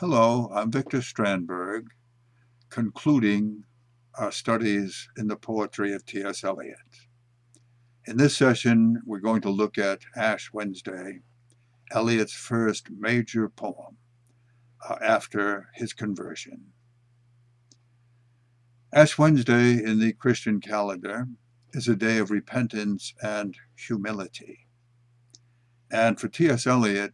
Hello, I'm Victor Strandberg, concluding our studies in the poetry of T.S. Eliot. In this session, we're going to look at Ash Wednesday, Eliot's first major poem uh, after his conversion. Ash Wednesday in the Christian calendar is a day of repentance and humility. And for T.S. Eliot,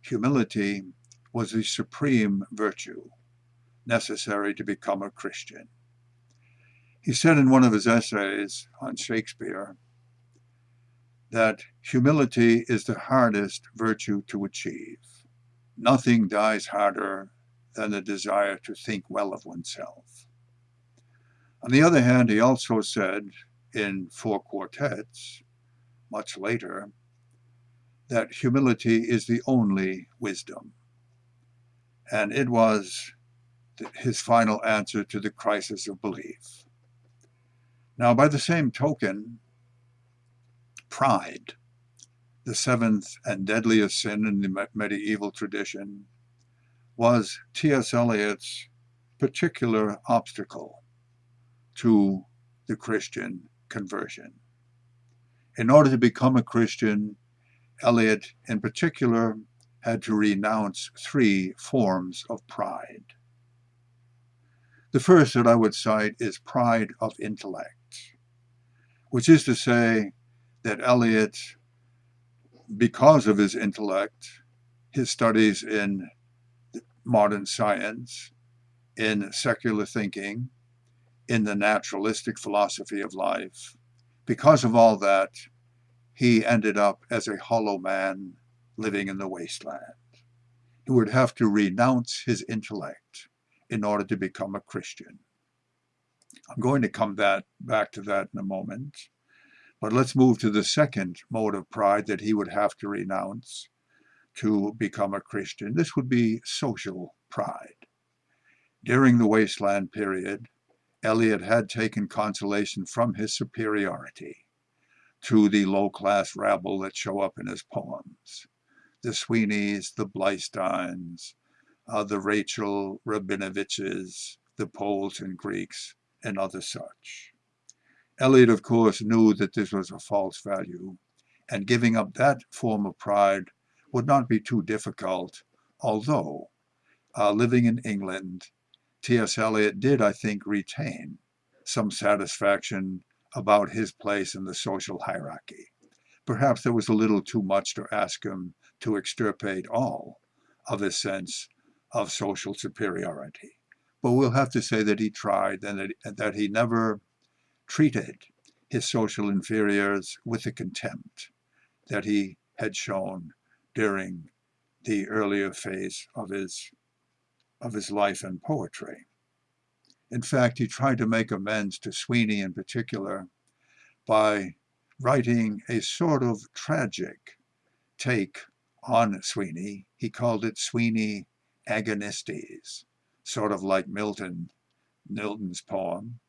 humility was the supreme virtue necessary to become a Christian. He said in one of his essays on Shakespeare that humility is the hardest virtue to achieve. Nothing dies harder than the desire to think well of oneself. On the other hand, he also said in Four Quartets, much later, that humility is the only wisdom. And it was his final answer to the crisis of belief. Now, by the same token, pride, the seventh and deadliest sin in the medieval tradition, was T.S. Eliot's particular obstacle to the Christian conversion. In order to become a Christian, Eliot in particular had to renounce three forms of pride. The first that I would cite is pride of intellect, which is to say that Eliot, because of his intellect, his studies in modern science, in secular thinking, in the naturalistic philosophy of life, because of all that, he ended up as a hollow man living in the wasteland. He would have to renounce his intellect in order to become a Christian. I'm going to come that, back to that in a moment. But let's move to the second mode of pride that he would have to renounce to become a Christian. This would be social pride. During the wasteland period, Eliot had taken consolation from his superiority to the low-class rabble that show up in his poems the Sweeneys, the Bleisteins, uh, the Rachel Rabinovitches, the Poles and Greeks, and other such. Eliot, of course, knew that this was a false value, and giving up that form of pride would not be too difficult, although, uh, living in England, T.S. Eliot did, I think, retain some satisfaction about his place in the social hierarchy. Perhaps there was a little too much to ask him to extirpate all of his sense of social superiority. But we'll have to say that he tried and that, that he never treated his social inferiors with the contempt that he had shown during the earlier phase of his, of his life and poetry. In fact, he tried to make amends to Sweeney in particular by writing a sort of tragic take on Sweeney. He called it Sweeney Agonistes, sort of like Milton, Milton's poem.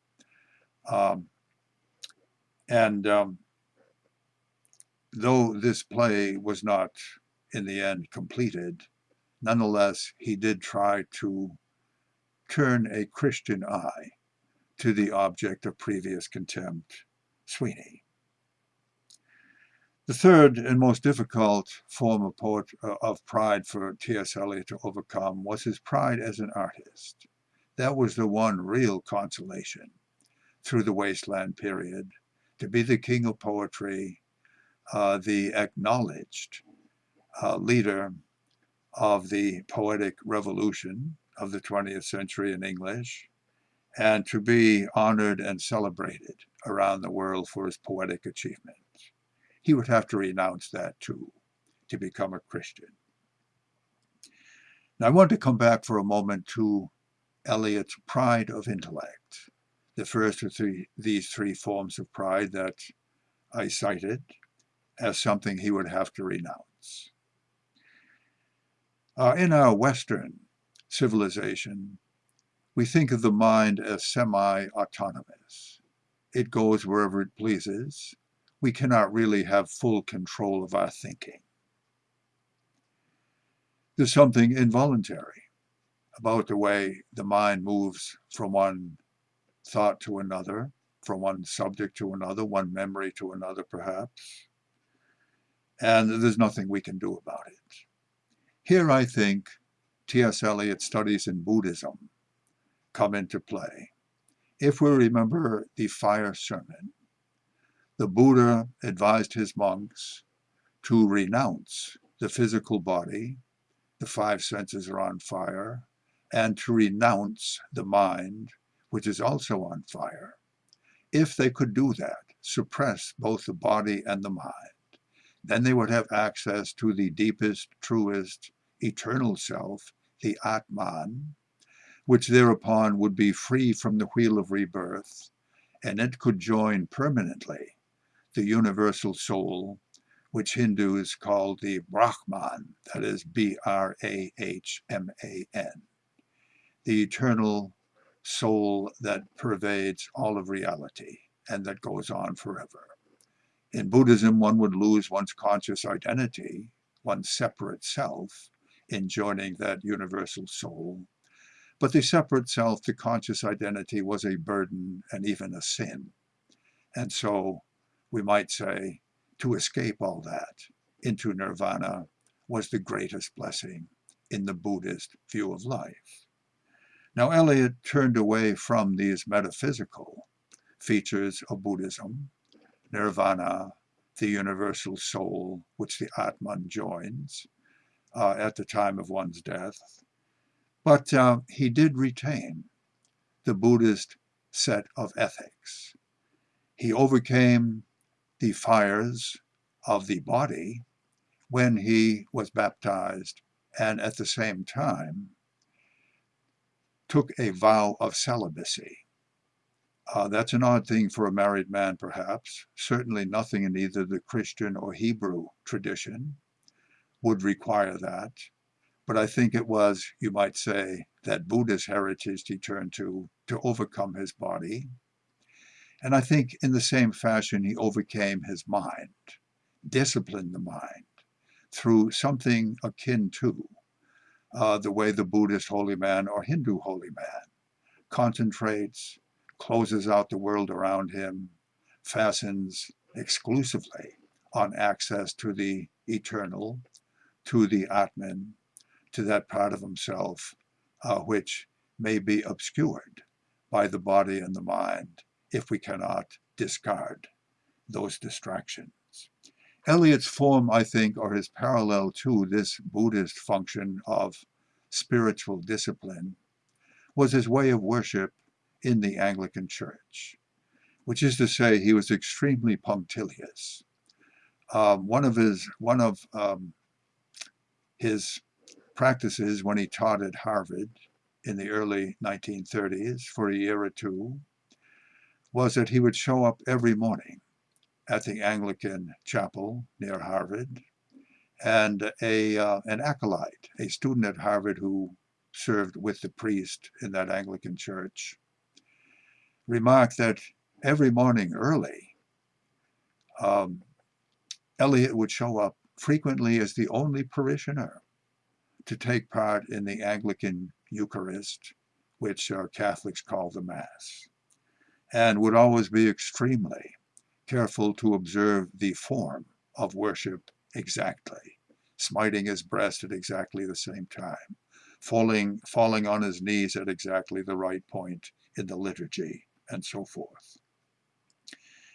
Um, and um, though this play was not in the end completed, nonetheless, he did try to turn a Christian eye to the object of previous contempt, Sweeney. The third and most difficult form of, poet, uh, of pride for T.S. Eliot to overcome was his pride as an artist. That was the one real consolation through the wasteland period, to be the king of poetry, uh, the acknowledged uh, leader of the poetic revolution of the 20th century in English, and to be honored and celebrated around the world for his poetic achievement he would have to renounce that too to become a Christian. Now I want to come back for a moment to Eliot's pride of intellect. The first of three, these three forms of pride that I cited as something he would have to renounce. Uh, in our Western civilization, we think of the mind as semi-autonomous. It goes wherever it pleases, we cannot really have full control of our thinking. There's something involuntary about the way the mind moves from one thought to another, from one subject to another, one memory to another perhaps, and there's nothing we can do about it. Here I think T.S. Eliot's studies in Buddhism come into play. If we remember the fire sermon, the Buddha advised his monks to renounce the physical body, the five senses are on fire, and to renounce the mind, which is also on fire. If they could do that, suppress both the body and the mind, then they would have access to the deepest, truest, eternal self, the Atman, which thereupon would be free from the wheel of rebirth, and it could join permanently the universal soul, which Hindus call the Brahman, that is B-R-A-H-M-A-N, the eternal soul that pervades all of reality and that goes on forever. In Buddhism, one would lose one's conscious identity, one's separate self, in joining that universal soul. But the separate self, the conscious identity, was a burden and even a sin. And so we might say, to escape all that into nirvana was the greatest blessing in the Buddhist view of life. Now Eliot turned away from these metaphysical features of Buddhism, nirvana, the universal soul, which the Atman joins uh, at the time of one's death. But uh, he did retain the Buddhist set of ethics. He overcame the fires of the body when he was baptized and at the same time took a vow of celibacy. Uh, that's an odd thing for a married man, perhaps. Certainly nothing in either the Christian or Hebrew tradition would require that. But I think it was, you might say, that Buddhist heritage he turned to to overcome his body and I think in the same fashion, he overcame his mind, disciplined the mind through something akin to uh, the way the Buddhist holy man or Hindu holy man concentrates, closes out the world around him, fastens exclusively on access to the eternal, to the Atman, to that part of himself uh, which may be obscured by the body and the mind if we cannot discard those distractions. Eliot's form, I think, or his parallel to this Buddhist function of spiritual discipline, was his way of worship in the Anglican Church, which is to say he was extremely punctilious. Um, one of his one of um, his practices when he taught at Harvard in the early 1930s for a year or two was that he would show up every morning at the Anglican chapel near Harvard, and a, uh, an acolyte, a student at Harvard who served with the priest in that Anglican church, remarked that every morning early, um, Eliot would show up frequently as the only parishioner to take part in the Anglican Eucharist, which uh, Catholics call the Mass and would always be extremely careful to observe the form of worship exactly, smiting his breast at exactly the same time, falling, falling on his knees at exactly the right point in the liturgy, and so forth.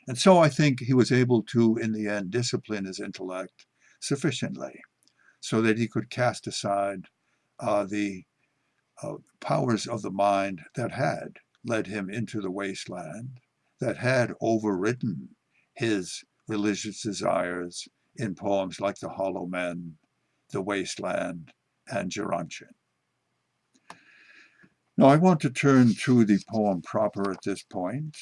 And so I think he was able to, in the end, discipline his intellect sufficiently so that he could cast aside uh, the uh, powers of the mind that had led him into the wasteland that had overridden his religious desires in poems like The Hollow Men, The Wasteland, and Gerontion. Now I want to turn to the poem proper at this point,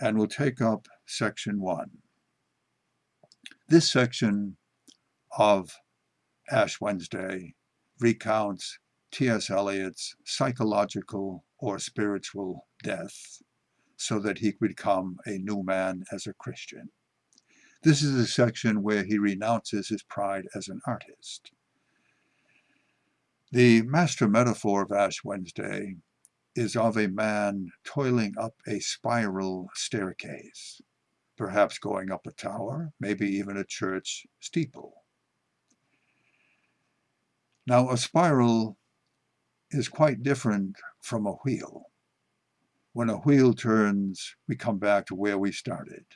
and we'll take up section one. This section of Ash Wednesday recounts T.S. Eliot's psychological or spiritual death so that he could become a new man as a Christian. This is a section where he renounces his pride as an artist. The master metaphor of Ash Wednesday is of a man toiling up a spiral staircase, perhaps going up a tower, maybe even a church steeple. Now, a spiral is quite different from a wheel. When a wheel turns, we come back to where we started,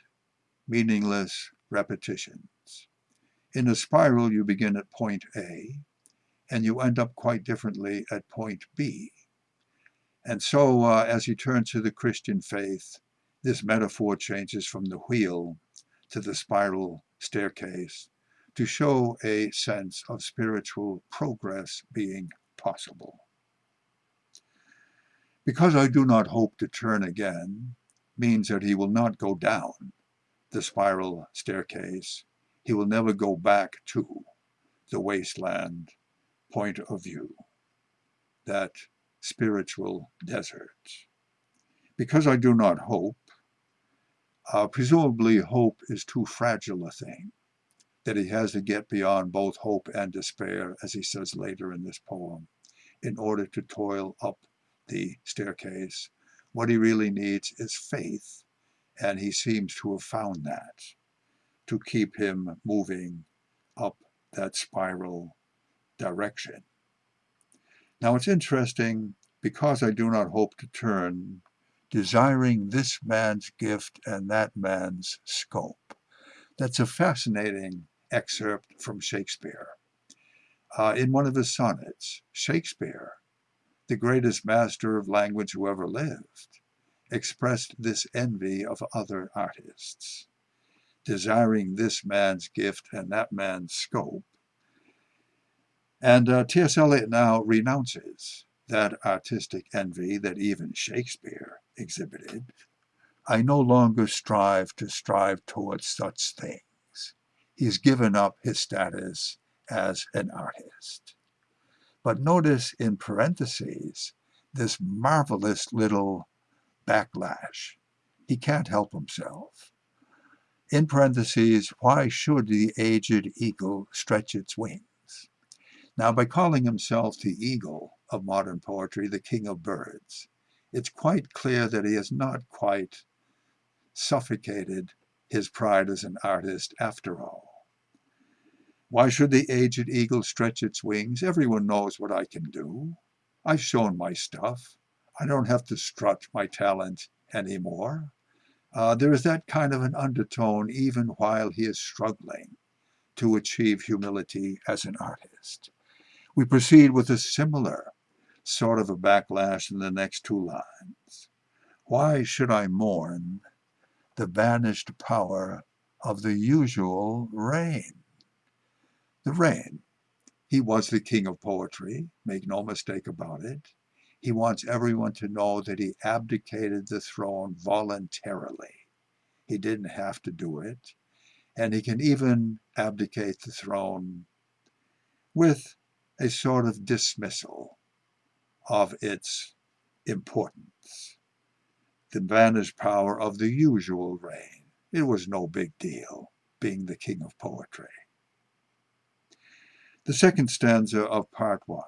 meaningless repetitions. In a spiral, you begin at point A, and you end up quite differently at point B. And so, uh, as you turn to the Christian faith, this metaphor changes from the wheel to the spiral staircase to show a sense of spiritual progress being possible. Because I do not hope to turn again means that he will not go down the spiral staircase. He will never go back to the wasteland point of view, that spiritual desert. Because I do not hope, uh, presumably hope is too fragile a thing that he has to get beyond both hope and despair, as he says later in this poem, in order to toil up the staircase. What he really needs is faith, and he seems to have found that to keep him moving up that spiral direction. Now it's interesting, because I do not hope to turn, desiring this man's gift and that man's scope. That's a fascinating excerpt from Shakespeare. Uh, in one of his sonnets, Shakespeare, the greatest master of language who ever lived, expressed this envy of other artists, desiring this man's gift and that man's scope. And uh, T.S. Eliot now renounces that artistic envy that even Shakespeare exhibited. I no longer strive to strive towards such things he's given up his status as an artist. But notice in parentheses this marvelous little backlash. He can't help himself. In parentheses, why should the aged eagle stretch its wings? Now, by calling himself the eagle of modern poetry, the king of birds, it's quite clear that he has not quite suffocated his pride as an artist after all. Why should the aged eagle stretch its wings? Everyone knows what I can do. I've shown my stuff. I don't have to strut my talent anymore. Uh, there is that kind of an undertone even while he is struggling to achieve humility as an artist. We proceed with a similar sort of a backlash in the next two lines. Why should I mourn the vanished power of the usual reign? The reign. He was the king of poetry, make no mistake about it. He wants everyone to know that he abdicated the throne voluntarily. He didn't have to do it. And he can even abdicate the throne with a sort of dismissal of its importance. The vanished power of the usual reign. It was no big deal being the king of poetry. The second stanza of part one,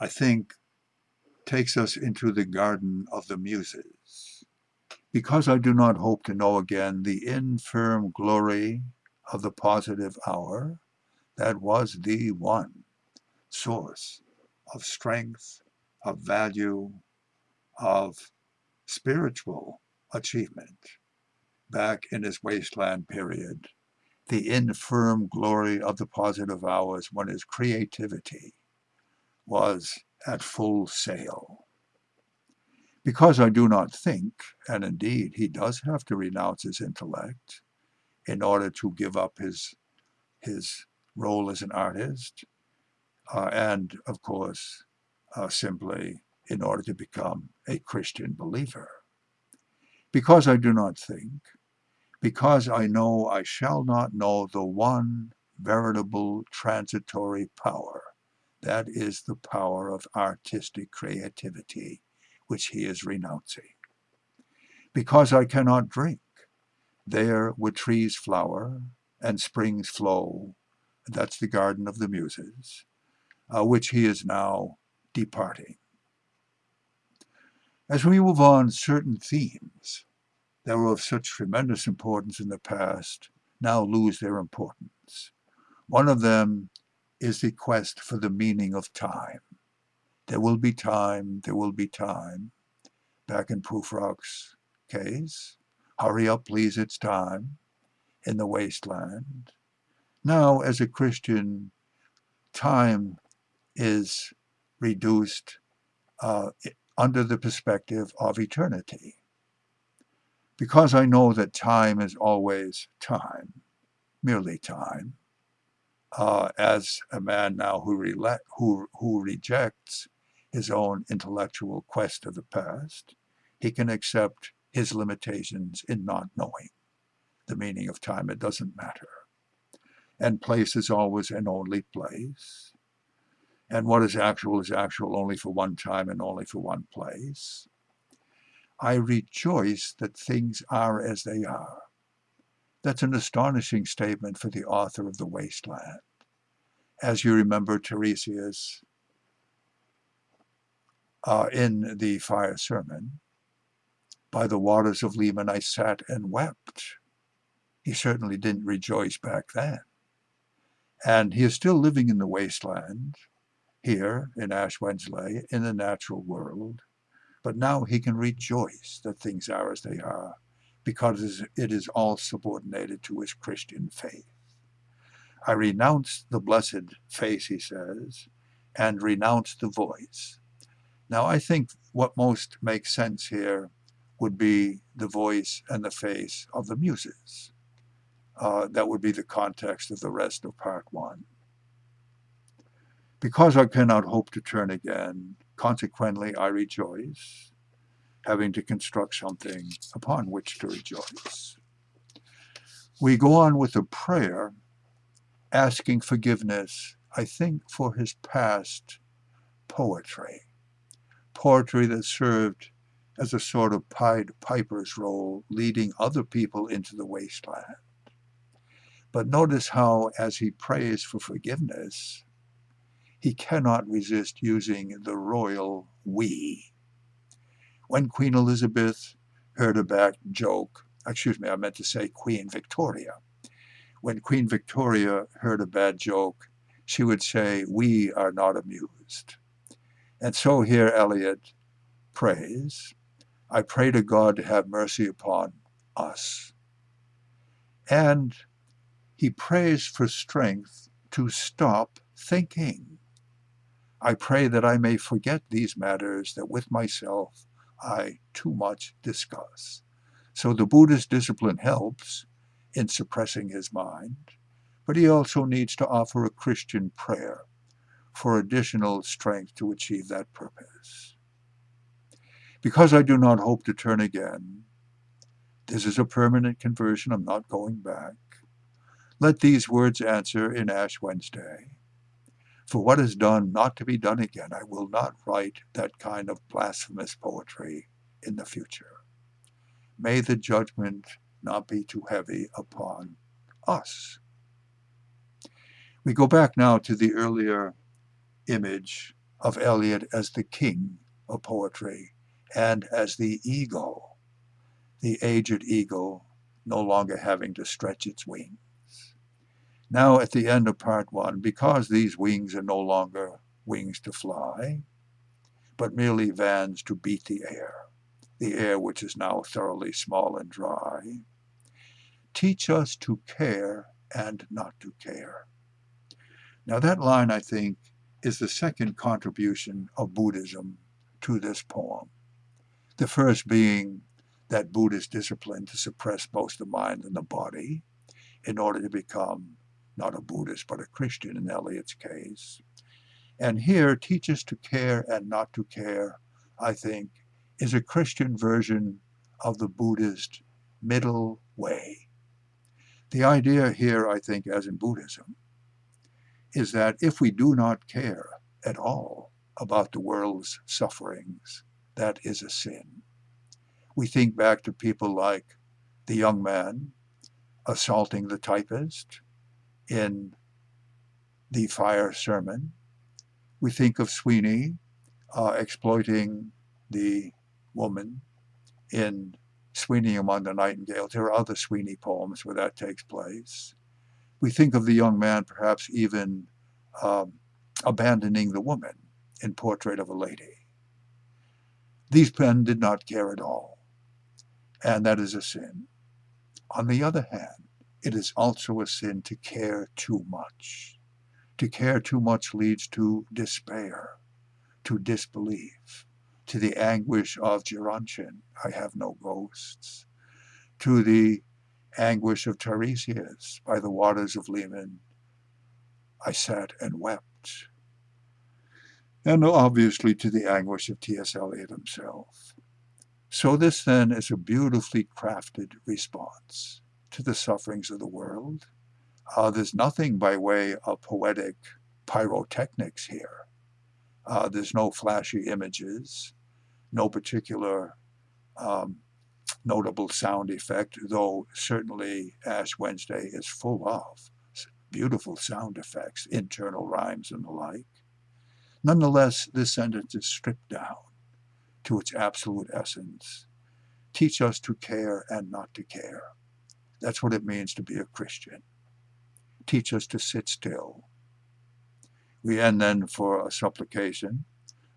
I think, takes us into the garden of the muses. Because I do not hope to know again the infirm glory of the positive hour, that was the one source of strength, of value, of spiritual achievement back in his wasteland period the infirm glory of the positive hours when his creativity was at full sail. Because I do not think, and indeed he does have to renounce his intellect in order to give up his, his role as an artist, uh, and of course, uh, simply in order to become a Christian believer. Because I do not think, because I know I shall not know the one veritable transitory power. That is the power of artistic creativity, which he is renouncing. Because I cannot drink, there where trees flower and springs flow, that's the garden of the muses, uh, which he is now departing. As we move on, certain themes that were of such tremendous importance in the past now lose their importance. One of them is the quest for the meaning of time. There will be time, there will be time. Back in Prufrock's case, hurry up please, it's time, in the wasteland. Now, as a Christian, time is reduced uh, under the perspective of eternity. Because I know that time is always time, merely time, uh, as a man now who, who, who rejects his own intellectual quest of the past, he can accept his limitations in not knowing the meaning of time. It doesn't matter. And place is always and only place. And what is actual is actual only for one time and only for one place. I rejoice that things are as they are. That's an astonishing statement for the author of The Wasteland. As you remember Tiresias uh, in the fire sermon, by the waters of Leman I sat and wept. He certainly didn't rejoice back then. And he is still living in the wasteland, here in Ash Wednesday, in the natural world, but now he can rejoice that things are as they are, because it is all subordinated to his Christian faith. I renounce the blessed face, he says, and renounce the voice. Now, I think what most makes sense here would be the voice and the face of the muses. Uh, that would be the context of the rest of part one. Because I cannot hope to turn again, consequently I rejoice, having to construct something upon which to rejoice. We go on with a prayer asking forgiveness, I think, for his past poetry, poetry that served as a sort of Pied Piper's role, leading other people into the wasteland. But notice how, as he prays for forgiveness, he cannot resist using the royal we. When Queen Elizabeth heard a bad joke, excuse me, I meant to say Queen Victoria. When Queen Victoria heard a bad joke, she would say, we are not amused. And so here Eliot prays, I pray to God to have mercy upon us. And he prays for strength to stop thinking. I pray that I may forget these matters that with myself I too much discuss. So the Buddhist discipline helps in suppressing his mind, but he also needs to offer a Christian prayer for additional strength to achieve that purpose. Because I do not hope to turn again, this is a permanent conversion, I'm not going back. Let these words answer in Ash Wednesday. For what is done not to be done again, I will not write that kind of blasphemous poetry in the future. May the judgment not be too heavy upon us. We go back now to the earlier image of Eliot as the king of poetry and as the eagle, the aged eagle no longer having to stretch its wings. Now at the end of part one, because these wings are no longer wings to fly, but merely vans to beat the air, the air which is now thoroughly small and dry, teach us to care and not to care. Now that line, I think, is the second contribution of Buddhism to this poem. The first being that Buddhist discipline to suppress both the mind and the body in order to become not a Buddhist, but a Christian in Eliot's case. And here, teach us to care and not to care, I think, is a Christian version of the Buddhist middle way. The idea here, I think, as in Buddhism, is that if we do not care at all about the world's sufferings, that is a sin. We think back to people like the young man assaulting the typist, in the fire sermon, We think of Sweeney uh, exploiting the woman in Sweeney Among the Nightingales. There are other Sweeney poems where that takes place. We think of the young man perhaps even um, abandoning the woman in Portrait of a Lady. These men did not care at all, and that is a sin. On the other hand, it is also a sin to care too much. To care too much leads to despair, to disbelief, to the anguish of Gerontion, I have no ghosts, to the anguish of Tiresias by the waters of Leman, I sat and wept and obviously to the anguish of T.S. Eliot himself. So this then is a beautifully crafted response to the sufferings of the world. Uh, there's nothing by way of poetic pyrotechnics here. Uh, there's no flashy images, no particular um, notable sound effect, though certainly Ash Wednesday is full of beautiful sound effects, internal rhymes and the like. Nonetheless, this sentence is stripped down to its absolute essence. Teach us to care and not to care. That's what it means to be a Christian. Teach us to sit still. We end then for a supplication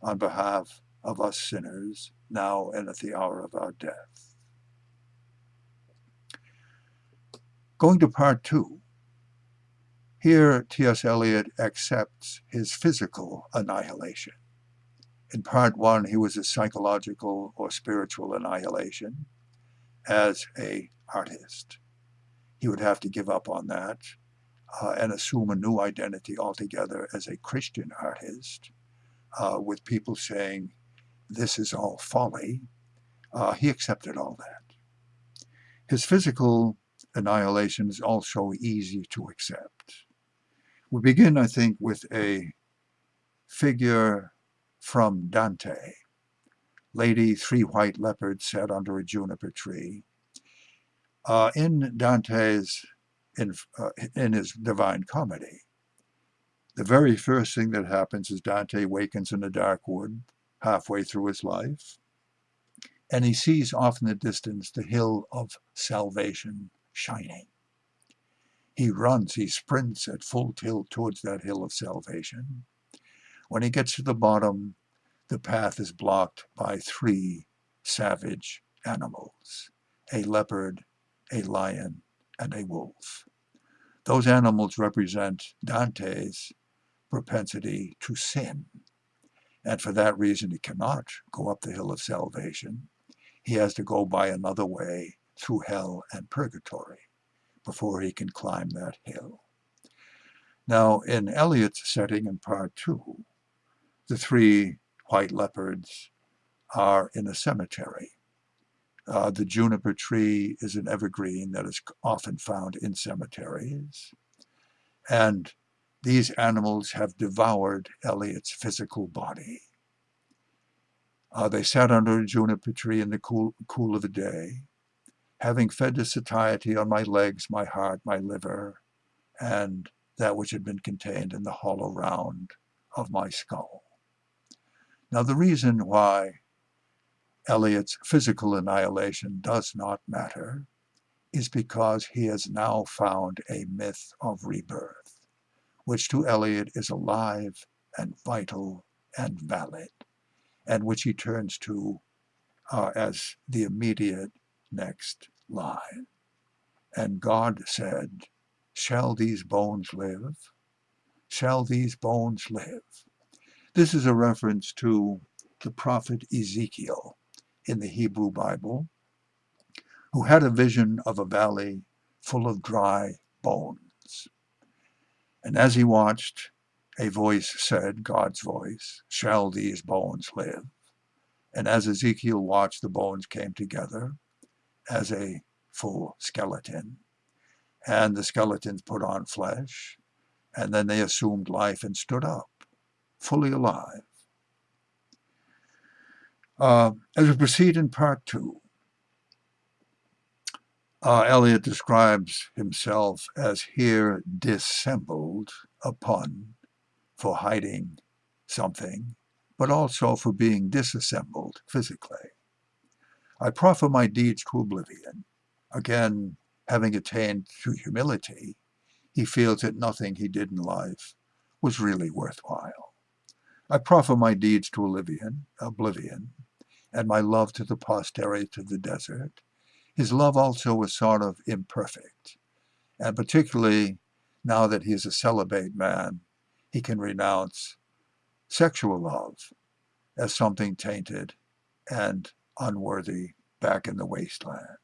on behalf of us sinners, now and at the hour of our death. Going to part two, here, T.S. Eliot accepts his physical annihilation. In part one, he was a psychological or spiritual annihilation as a artist. He would have to give up on that uh, and assume a new identity altogether as a Christian artist, uh, with people saying, this is all folly. Uh, he accepted all that. His physical annihilation is also easy to accept. We begin, I think, with a figure from Dante. Lady, three white leopards sat under a juniper tree. Uh, in Dante's, in, uh, in his Divine Comedy, the very first thing that happens is Dante wakens in a dark wood halfway through his life, and he sees off in the distance the hill of salvation shining. He runs, he sprints at full tilt towards that hill of salvation. When he gets to the bottom, the path is blocked by three savage animals, a leopard, a lion, and a wolf. Those animals represent Dante's propensity to sin. And for that reason, he cannot go up the hill of salvation. He has to go by another way through hell and purgatory before he can climb that hill. Now, in Eliot's setting in part two, the three white leopards are in a cemetery. Uh, the juniper tree is an evergreen that is often found in cemeteries. And these animals have devoured Eliot's physical body. Uh, they sat under a juniper tree in the cool, cool of the day having fed to satiety on my legs, my heart, my liver, and that which had been contained in the hollow round of my skull. Now the reason why Eliot's physical annihilation does not matter is because he has now found a myth of rebirth, which to Eliot is alive and vital and valid, and which he turns to uh, as the immediate next line. And God said, Shall these bones live? Shall these bones live? This is a reference to the prophet Ezekiel in the Hebrew Bible, who had a vision of a valley full of dry bones. And as he watched, a voice said, God's voice, Shall these bones live? And as Ezekiel watched, the bones came together as a full skeleton. And the skeletons put on flesh, and then they assumed life and stood up, fully alive. Uh, as we proceed in part two, uh, Eliot describes himself as here dissembled upon for hiding something, but also for being disassembled physically. I proffer my deeds to oblivion. Again, having attained to humility, he feels that nothing he did in life was really worthwhile. I proffer my deeds to oblivion, oblivion, and my love to the posterity of the desert. His love also was sort of imperfect, and particularly now that he is a celibate man, he can renounce sexual love as something tainted and unworthy back in the wasteland.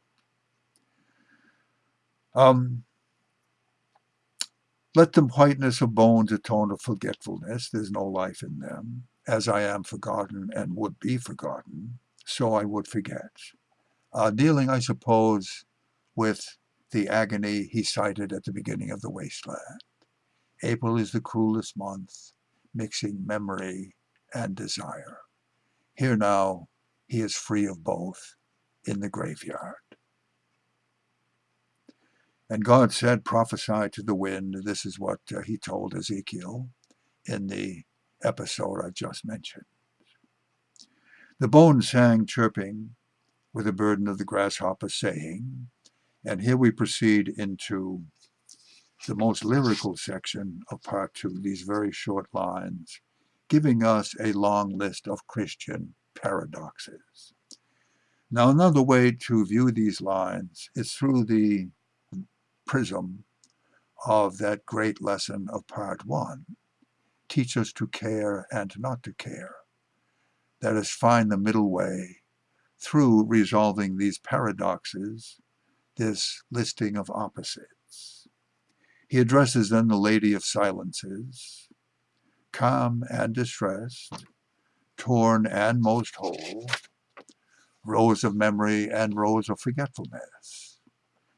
Um, let the whiteness of bones atone of forgetfulness. There's no life in them. As I am forgotten and would be forgotten, so I would forget. Uh, dealing, I suppose, with the agony he cited at the beginning of the wasteland. April is the cruelest month, mixing memory and desire. Here now, he is free of both in the graveyard. And God said, prophesy to the wind. This is what uh, he told Ezekiel in the episode I just mentioned. The bones sang chirping with the burden of the grasshopper saying, and here we proceed into the most lyrical section of part two, these very short lines, giving us a long list of Christian paradoxes. Now, another way to view these lines is through the prism of that great lesson of part one. Teach us to care and not to care. That is, find the middle way through resolving these paradoxes, this listing of opposites. He addresses then the Lady of Silences, calm and distressed, torn and most whole, rose of memory and rose of forgetfulness,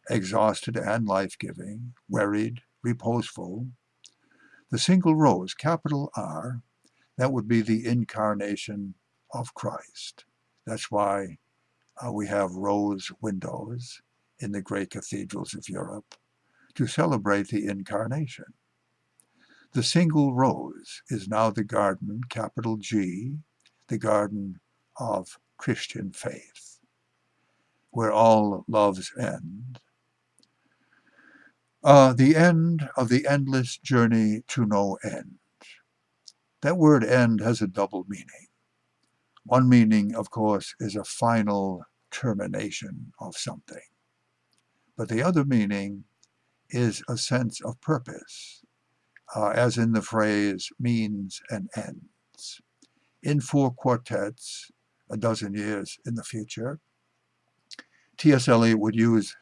exhausted and life-giving, wearied, reposeful. The single rose, capital R, that would be the incarnation of Christ. That's why uh, we have rose windows in the great cathedrals of Europe to celebrate the incarnation. The single rose is now the garden, capital G, the garden of Christian faith, where all loves end. Uh, the end of the endless journey to no end. That word end has a double meaning. One meaning, of course, is a final termination of something. But the other meaning is a sense of purpose, uh, as in the phrase means and ends. In four quartets, a dozen years in the future, T.S. Eliot would use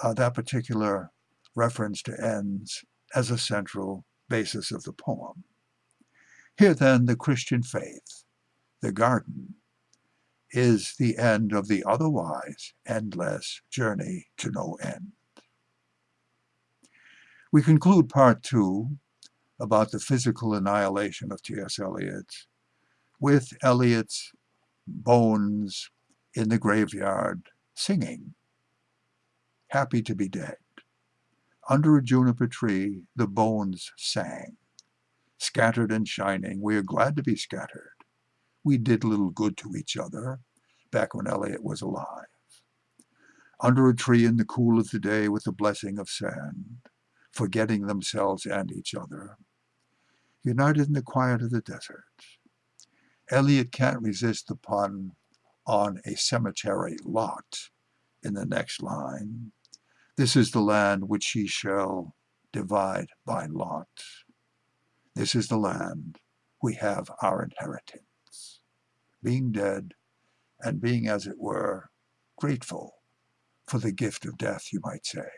uh, that particular reference to ends as a central basis of the poem. Here then, the Christian faith, the garden, is the end of the otherwise endless journey to no end. We conclude part two about the physical annihilation of T.S. Eliot with Eliot's bones in the graveyard singing, happy to be dead. Under a juniper tree, the bones sang, scattered and shining. We are glad to be scattered. We did little good to each other back when Eliot was alive. Under a tree in the cool of the day with the blessing of sand, forgetting themselves and each other, united in the quiet of the desert. Eliot can't resist the pun on a cemetery lot in the next line. This is the land which ye shall divide by lot. This is the land we have our inheritance. Being dead and being, as it were, grateful for the gift of death, you might say,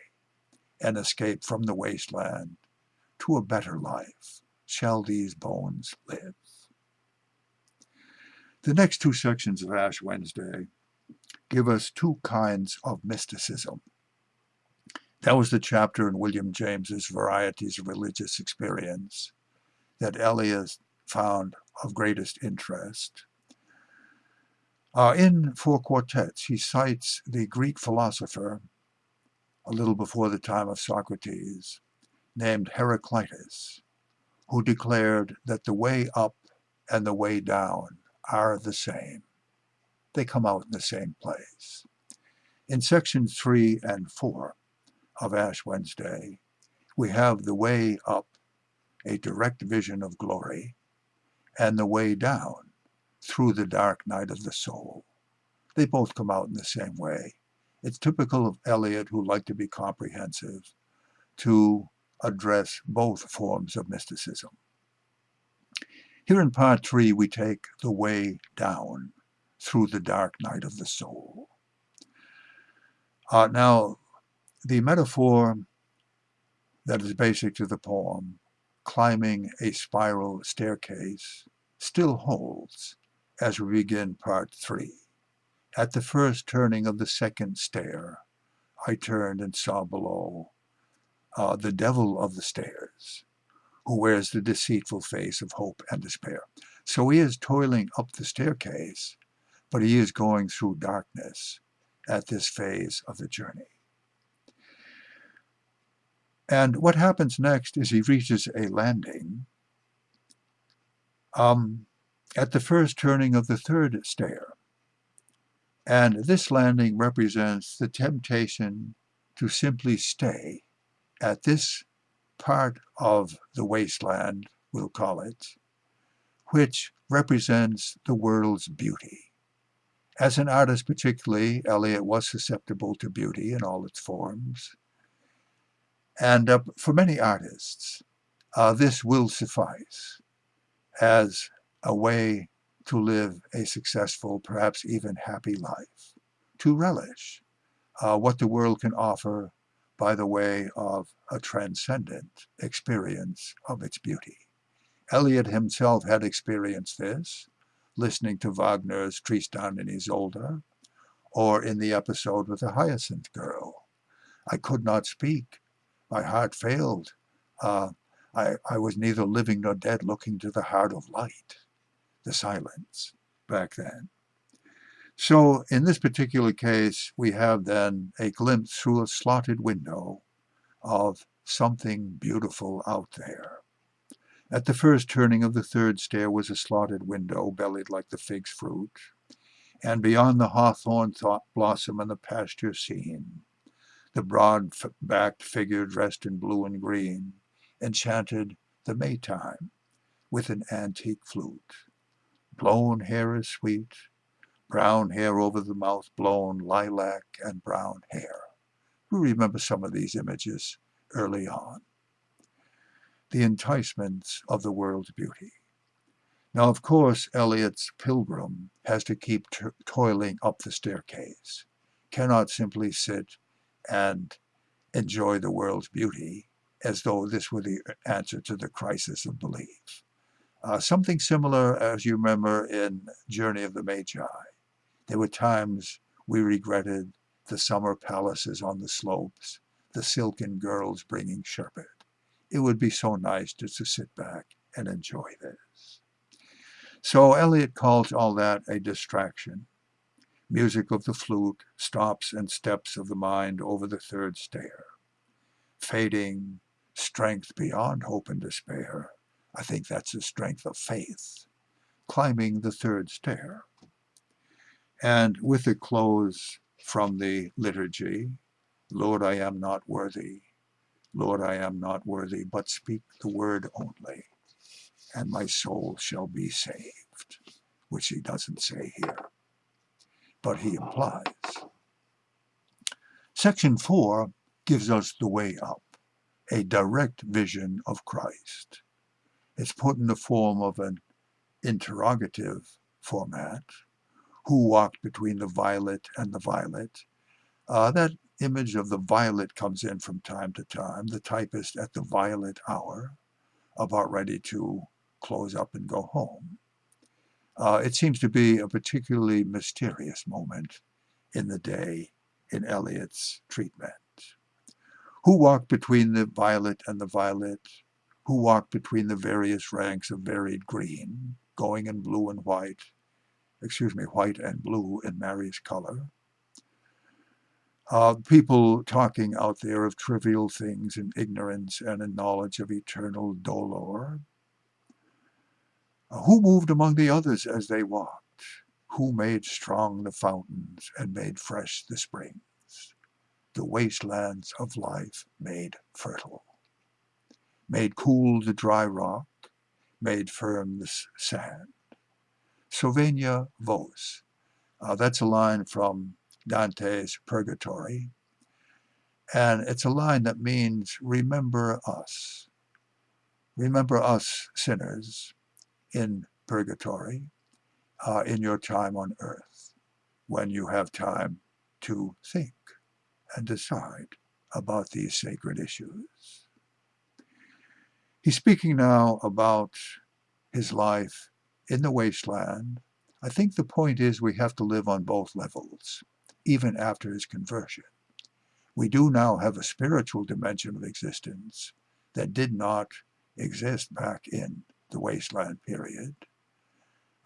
and escape from the wasteland to a better life shall these bones live. The next two sections of Ash Wednesday give us two kinds of mysticism. That was the chapter in William James's Varieties of Religious Experience that Eliot found of greatest interest. Uh, in Four Quartets, he cites the Greek philosopher, a little before the time of Socrates, named Heraclitus, who declared that the way up and the way down are the same. They come out in the same place. In sections 3 and 4 of Ash Wednesday, we have the way up, a direct vision of glory, and the way down, through the dark night of the soul. They both come out in the same way. It's typical of Eliot, who liked to be comprehensive, to address both forms of mysticism. Here in part three, we take the way down through the dark night of the soul. Uh, now, the metaphor that is basic to the poem, climbing a spiral staircase, still holds as we begin part three. At the first turning of the second stair, I turned and saw below uh, the devil of the stairs, who wears the deceitful face of hope and despair. So he is toiling up the staircase, but he is going through darkness at this phase of the journey. And what happens next is he reaches a landing um, at the first turning of the third stair. And this landing represents the temptation to simply stay at this part of the wasteland, we'll call it, which represents the world's beauty. As an artist particularly, Eliot was susceptible to beauty in all its forms. And uh, for many artists, uh, this will suffice as a way to live a successful, perhaps even happy life, to relish uh, what the world can offer by the way of a transcendent experience of its beauty. Eliot himself had experienced this, listening to Wagner's Tristan and Isolde, or in the episode with the Hyacinth Girl. I could not speak. My heart failed. Uh, I, I was neither living nor dead looking to the heart of light the silence back then. So in this particular case, we have then a glimpse through a slotted window of something beautiful out there. At the first turning of the third stair was a slotted window, bellied like the fig's fruit, and beyond the hawthorn thought blossom and the pasture scene, the broad-backed figure dressed in blue and green enchanted the Maytime with an antique flute. Blown hair is sweet, brown hair over the mouth blown, lilac and brown hair. We remember some of these images early on. The enticements of the world's beauty. Now, of course, Eliot's pilgrim has to keep toiling up the staircase, cannot simply sit and enjoy the world's beauty as though this were the answer to the crisis of belief. Uh, something similar, as you remember, in Journey of the Magi. There were times we regretted the summer palaces on the slopes, the silken girls bringing sherbet. It would be so nice just to sit back and enjoy this. So Eliot calls all that a distraction. Music of the flute, stops and steps of the mind over the third stair. Fading, strength beyond hope and despair, I think that's the strength of faith, climbing the third stair. And with the close from the liturgy, Lord, I am not worthy. Lord, I am not worthy, but speak the word only, and my soul shall be saved, which he doesn't say here, but he implies. Section 4 gives us the way up, a direct vision of Christ. It's put in the form of an interrogative format. Who walked between the violet and the violet? Uh, that image of the violet comes in from time to time. The typist at the violet hour, about ready to close up and go home. Uh, it seems to be a particularly mysterious moment in the day in Eliot's treatment. Who walked between the violet and the violet? who walked between the various ranks of varied green, going in blue and white, excuse me, white and blue in Mary's color. Uh, people talking out there of trivial things in ignorance and in knowledge of eternal dolor. Who moved among the others as they walked? Who made strong the fountains and made fresh the springs? The wastelands of life made fertile, made cool the dry rock, made firm the sand. Sovegna vos. Uh, that's a line from Dante's Purgatory. And it's a line that means, remember us. Remember us sinners in purgatory, uh, in your time on earth, when you have time to think and decide about these sacred issues. He's speaking now about his life in the wasteland. I think the point is we have to live on both levels, even after his conversion. We do now have a spiritual dimension of existence that did not exist back in the wasteland period.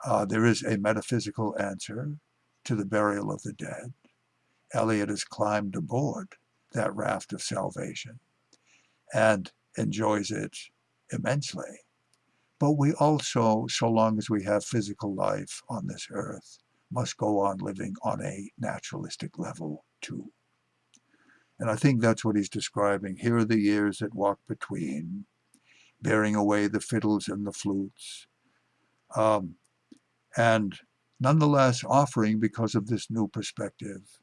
Uh, there is a metaphysical answer to the burial of the dead. Eliot has climbed aboard that raft of salvation and enjoys it immensely. But we also, so long as we have physical life on this earth, must go on living on a naturalistic level too. And I think that's what he's describing. Here are the years that walk between, bearing away the fiddles and the flutes, um, and nonetheless offering, because of this new perspective,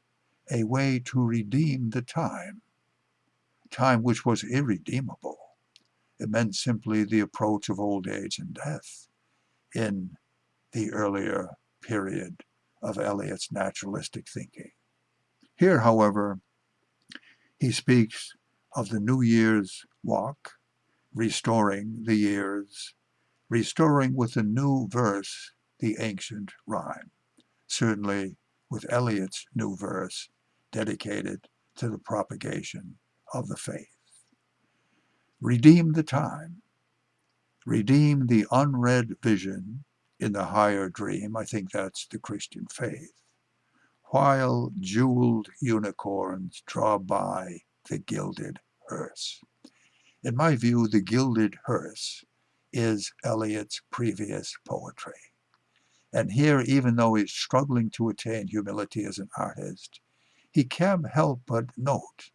a way to redeem the time, time which was irredeemable. It meant simply the approach of old age and death in the earlier period of Eliot's naturalistic thinking. Here, however, he speaks of the New Year's walk, restoring the years, restoring with a new verse the ancient rhyme, certainly with Eliot's new verse dedicated to the propagation of the faith. Redeem the time, redeem the unread vision in the higher dream, I think that's the Christian faith, while jeweled unicorns draw by the gilded hearse. In my view, the gilded hearse is Eliot's previous poetry. And here, even though he's struggling to attain humility as an artist, he can't help but note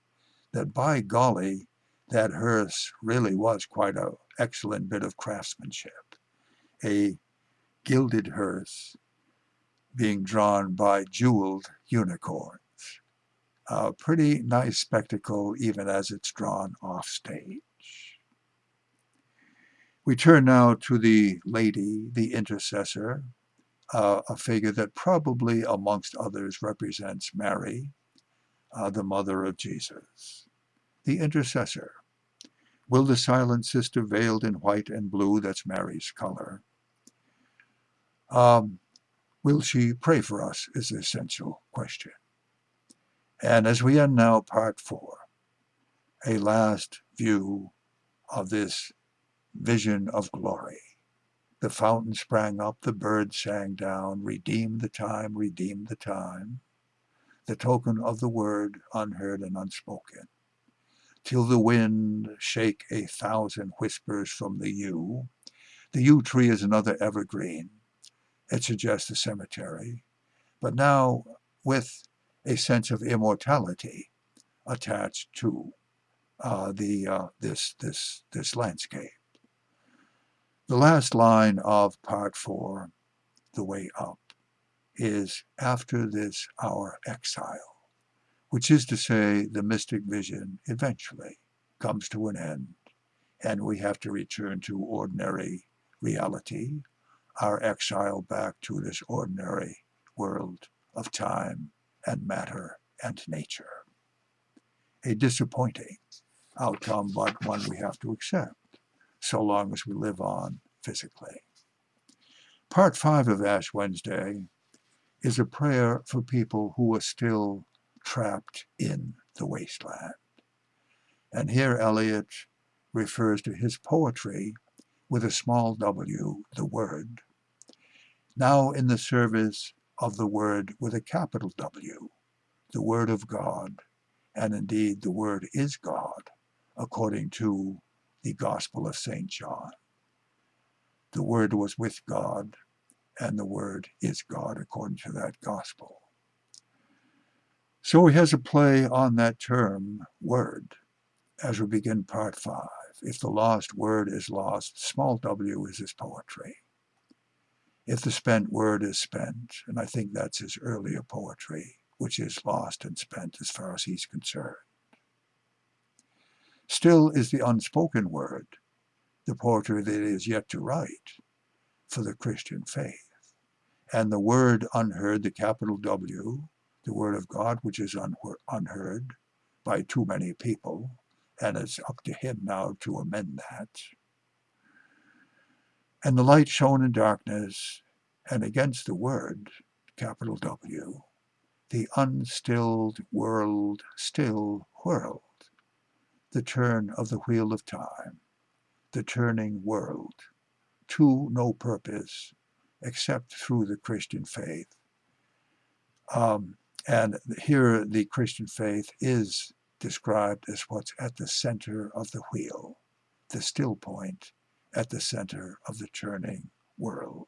that by golly, that hearse really was quite an excellent bit of craftsmanship. A gilded hearse being drawn by jeweled unicorns. A pretty nice spectacle even as it's drawn off stage. We turn now to the lady, the intercessor, uh, a figure that probably amongst others represents Mary, uh, the mother of Jesus. The intercessor. Will the silent sister veiled in white and blue, that's Mary's color, um, will she pray for us is the essential question. And as we end now part four, a last view of this vision of glory. The fountain sprang up, the birds sang down, redeem the time, redeem the time, the token of the word unheard and unspoken, till the wind shake a thousand whispers from the yew. The yew tree is another evergreen. It suggests a cemetery, but now with a sense of immortality attached to uh, the uh, this this this landscape. The last line of part four, the way up, is after this our exile, which is to say the mystic vision eventually comes to an end and we have to return to ordinary reality, our exile back to this ordinary world of time and matter and nature. A disappointing outcome, but one we have to accept so long as we live on physically. Part five of Ash Wednesday is a prayer for people who are still trapped in the wasteland. And here Eliot refers to his poetry with a small w, the word, now in the service of the word with a capital W, the word of God, and indeed the word is God, according to the Gospel of St. John. The Word was with God, and the Word is God, according to that gospel. So he has a play on that term, word, as we begin part five. If the lost word is lost, small w is his poetry. If the spent word is spent, and I think that's his earlier poetry, which is lost and spent as far as he's concerned. Still is the unspoken word, the poetry that is yet to write for the Christian faith. And the word unheard, the capital W, the word of God, which is unheard by too many people, and it's up to him now to amend that. And the light shone in darkness, and against the word, capital W, the unstilled world still whirled, the turn of the wheel of time, the turning world, to no purpose except through the Christian faith. Um, and here the Christian faith is described as what's at the center of the wheel, the still point at the center of the turning world.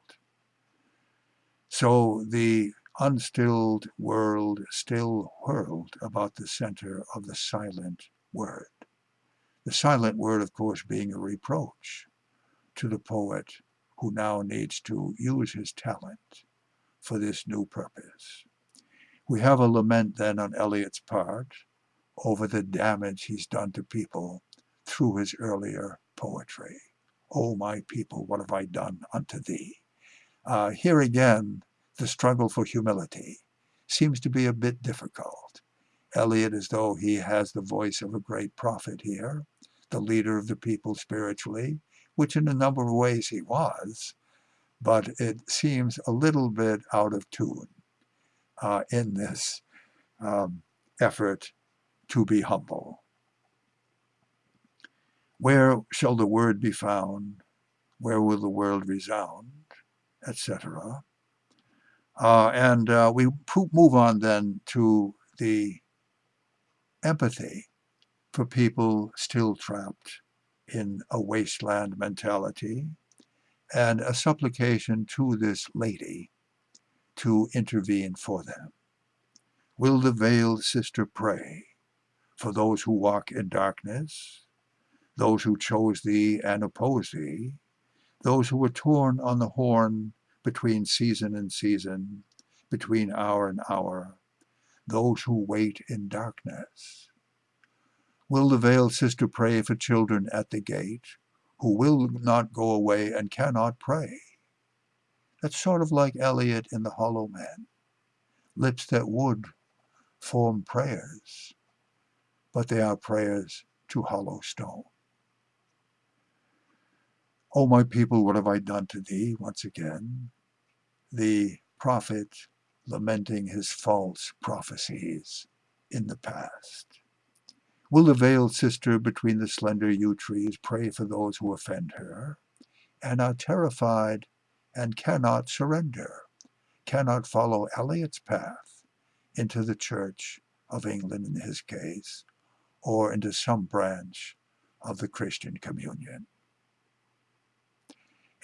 So the unstilled world still whirled about the center of the silent word. The silent word, of course, being a reproach to the poet who now needs to use his talent for this new purpose. We have a lament then on Eliot's part over the damage he's done to people through his earlier poetry. O oh, my people, what have I done unto thee? Uh, here again, the struggle for humility seems to be a bit difficult. Eliot, as though he has the voice of a great prophet here, the leader of the people spiritually, which in a number of ways he was, but it seems a little bit out of tune uh, in this um, effort to be humble. Where shall the word be found? Where will the world resound? Etc. Uh, and uh, we move on then to the empathy for people still trapped in a wasteland mentality and a supplication to this lady to intervene for them. Will the veiled sister pray for those who walk in darkness, those who chose thee and oppose thee, those who were torn on the horn between season and season, between hour and hour, those who wait in darkness? Will the veiled sister pray for children at the gate who will not go away and cannot pray? That's sort of like Eliot in The Hollow Man. Lips that would form prayers, but they are prayers to hollow stone. O my people, what have I done to thee? Once again, the prophet lamenting his false prophecies in the past. Will the veiled sister between the slender yew trees pray for those who offend her and are terrified and cannot surrender, cannot follow Eliot's path into the Church of England in his case, or into some branch of the Christian communion.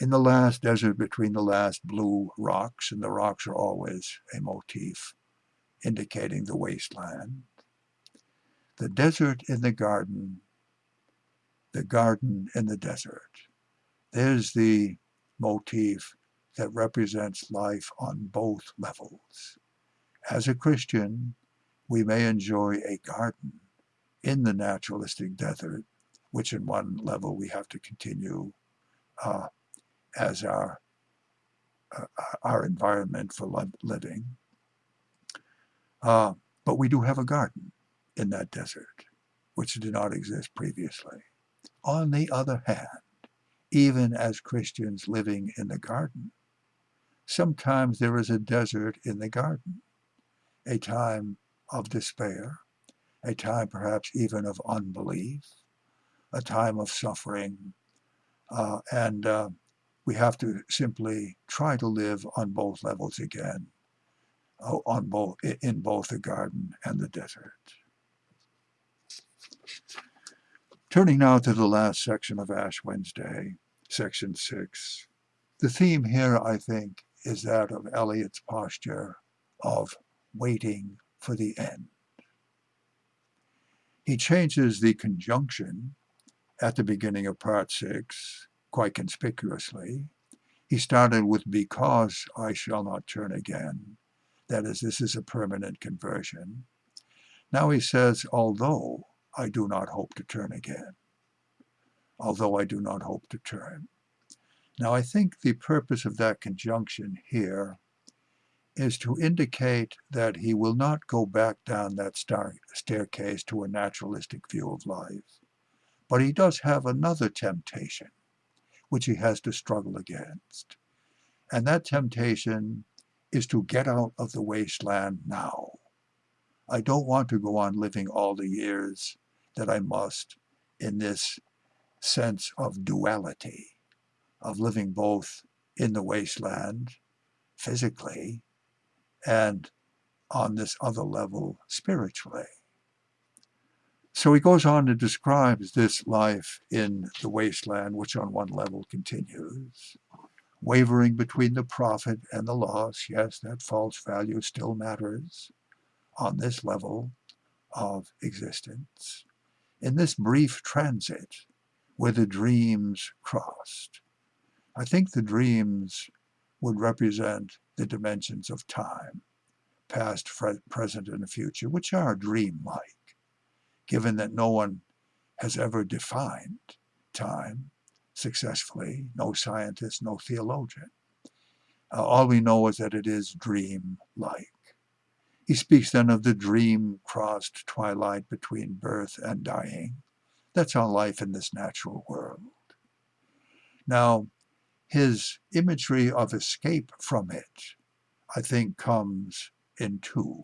In the last desert between the last blue rocks, and the rocks are always a motif indicating the wasteland, the desert in the garden, the garden in the desert. There's the motif that represents life on both levels. As a Christian, we may enjoy a garden in the naturalistic desert, which in one level we have to continue uh, as our uh, our environment for living. Uh, but we do have a garden in that desert, which did not exist previously. On the other hand, even as Christians living in the garden, sometimes there is a desert in the garden, a time of despair, a time perhaps even of unbelief, a time of suffering, uh, and uh, we have to simply try to live on both levels again, uh, on both in both the garden and the desert. Turning now to the last section of Ash Wednesday, section 6, The theme here, I think, is that of Eliot's posture of waiting for the end. He changes the conjunction at the beginning of part six quite conspicuously. He started with because I shall not turn again. That is, this is a permanent conversion. Now he says, although I do not hope to turn again. Although I do not hope to turn. Now I think the purpose of that conjunction here is to indicate that he will not go back down that staircase to a naturalistic view of life. But he does have another temptation, which he has to struggle against. And that temptation is to get out of the wasteland now. I don't want to go on living all the years that I must in this sense of duality of living both in the wasteland physically and on this other level spiritually. So he goes on to describe this life in the wasteland, which on one level continues. Wavering between the profit and the loss, yes, that false value still matters on this level of existence. In this brief transit where the dreams crossed, I think the dreams would represent the dimensions of time, past, present, and future, which are dreamlike, given that no one has ever defined time successfully, no scientist, no theologian. Uh, all we know is that it is dream-like. He speaks then of the dream-crossed twilight between birth and dying. That's our life in this natural world. Now, his imagery of escape from it, I think, comes in two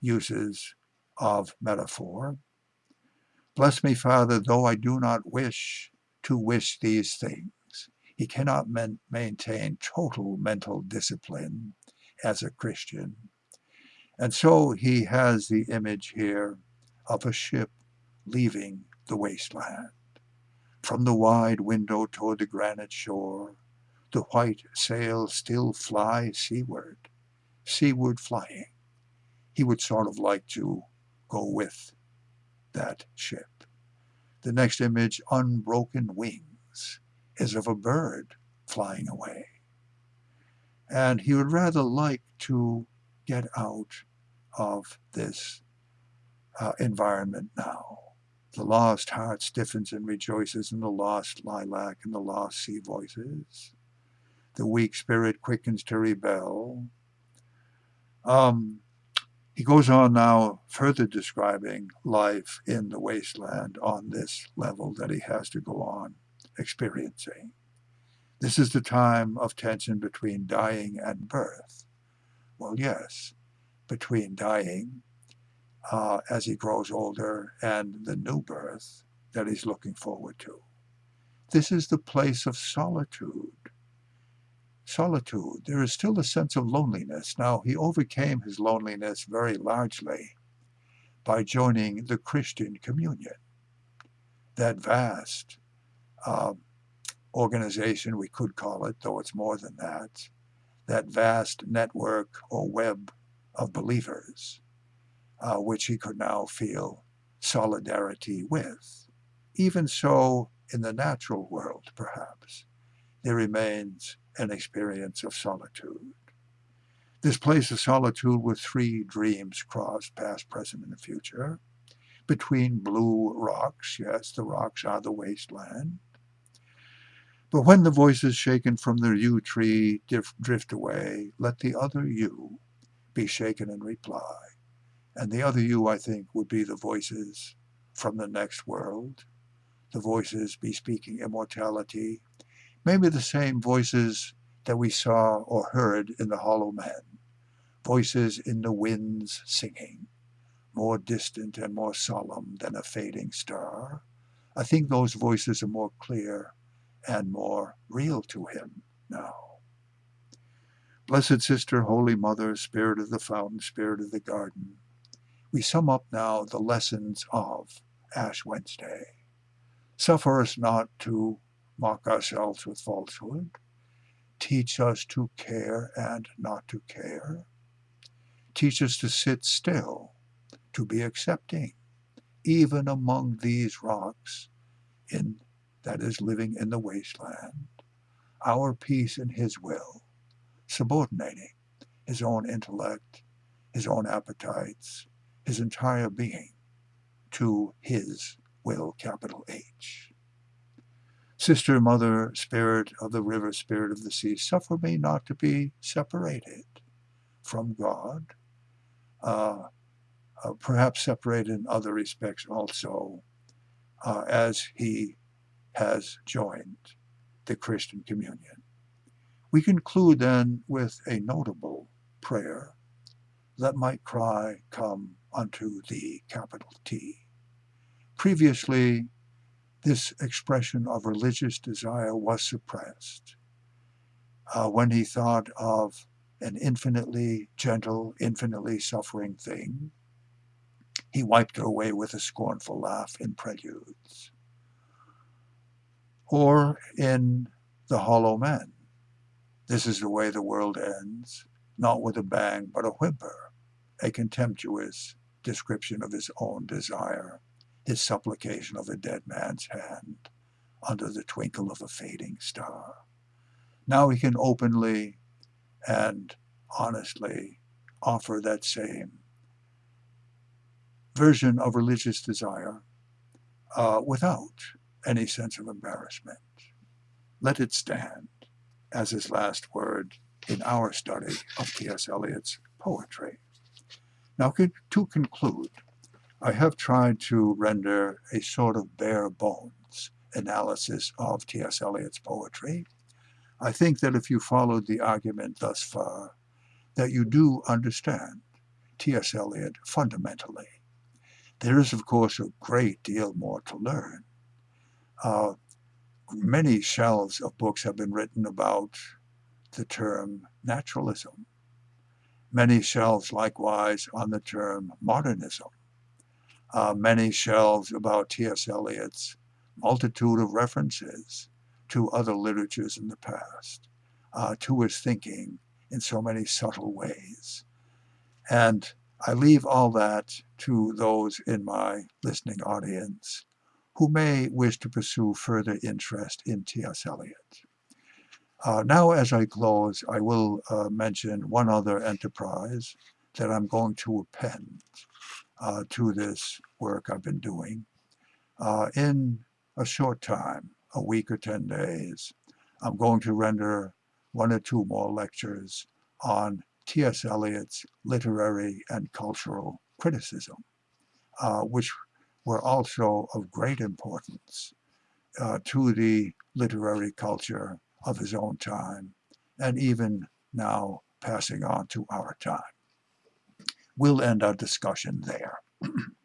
uses of metaphor. Bless me, Father, though I do not wish to wish these things. He cannot maintain total mental discipline as a Christian. And so he has the image here of a ship leaving the wasteland. From the wide window toward the granite shore, the white sails still fly seaward, seaward flying. He would sort of like to go with that ship. The next image, unbroken wings, is of a bird flying away. And he would rather like to get out of this uh, environment now. The lost heart stiffens and rejoices in the lost lilac and the lost sea voices. The weak spirit quickens to rebel. Um, he goes on now further describing life in the wasteland on this level that he has to go on experiencing. This is the time of tension between dying and birth. Well, yes, between dying uh, as he grows older and the new birth that he's looking forward to. This is the place of solitude. Solitude. There is still a sense of loneliness. Now, he overcame his loneliness very largely by joining the Christian communion, that vast uh, organization, we could call it, though it's more than that, that vast network or web of believers uh, which he could now feel solidarity with. Even so, in the natural world, perhaps, there remains an experience of solitude. This place of solitude with three dreams crossed, past, present, and future, between blue rocks, yes, the rocks are the wasteland. But when the voices shaken from the yew tree drift away, let the other yew be shaken in reply. And the other you, I think, would be the voices from the next world, the voices bespeaking immortality, maybe the same voices that we saw or heard in the Hollow Man, voices in the winds singing, more distant and more solemn than a fading star. I think those voices are more clear and more real to him now. Blessed Sister, Holy Mother, Spirit of the Fountain, Spirit of the Garden, we sum up now the lessons of Ash Wednesday. Suffer us not to mock ourselves with falsehood. Teach us to care and not to care. Teach us to sit still, to be accepting, even among these rocks in that is living in the wasteland, our peace in his will, subordinating his own intellect, his own appetites, his entire being to his will, capital H. Sister, mother, spirit of the river, spirit of the sea, suffer me not to be separated from God, uh, uh, perhaps separated in other respects also, uh, as he has joined the Christian communion. We conclude then with a notable prayer. Let my cry come unto thee, capital T. Previously, this expression of religious desire was suppressed. Uh, when he thought of an infinitely gentle, infinitely suffering thing, he wiped it away with a scornful laugh in preludes. Or in The Hollow Men, this is the way the world ends, not with a bang, but a whimper, a contemptuous description of his own desire, his supplication of a dead man's hand under the twinkle of a fading star. Now he can openly and honestly offer that same version of religious desire uh, without any sense of embarrassment. Let it stand as his last word in our study of T.S. Eliot's poetry. Now, to conclude, I have tried to render a sort of bare bones analysis of T.S. Eliot's poetry. I think that if you followed the argument thus far, that you do understand T.S. Eliot fundamentally. There is, of course, a great deal more to learn. Uh, many shelves of books have been written about the term naturalism. Many shelves likewise on the term modernism. Uh, many shelves about T.S. Eliot's multitude of references to other literatures in the past, uh, to his thinking in so many subtle ways. And I leave all that to those in my listening audience who may wish to pursue further interest in T.S. Eliot. Uh, now, as I close, I will uh, mention one other enterprise that I'm going to append uh, to this work I've been doing. Uh, in a short time, a week or 10 days, I'm going to render one or two more lectures on T.S. Eliot's literary and cultural criticism, uh, which were also of great importance uh, to the literary culture of his own time, and even now passing on to our time. We'll end our discussion there.